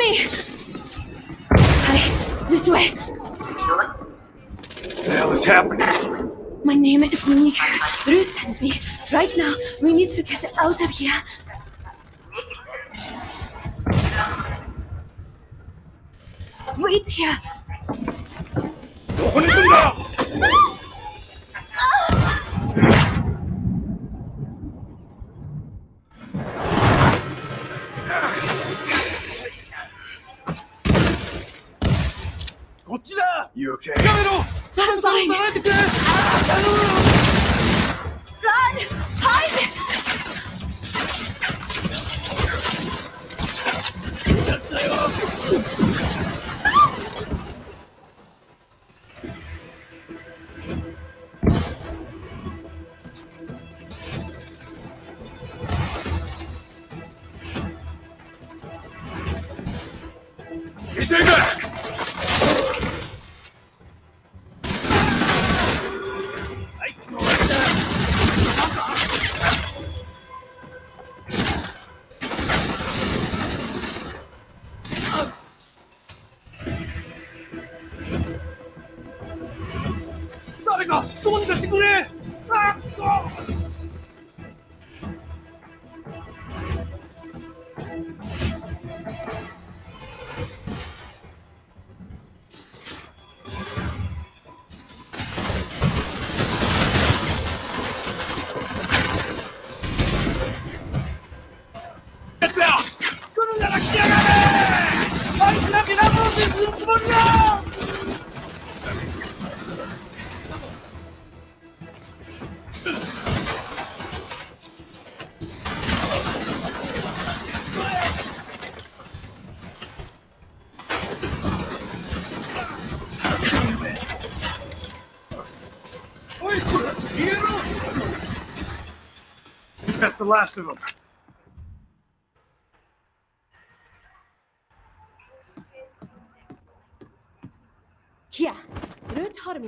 me! Hi, this way. What the hell is happening? My name is Monique. Ruth sends me. Right now, we need to get out of here. Wait here. こっちだ。余計。やめろ。ダメさんをて。くれああ頼むいけ誰かどうにかしてくれ。ああ Get down! 来るなら来やがれ。あいつらビラボーズするつもりだ。That's the last of them. Yeah, learn how to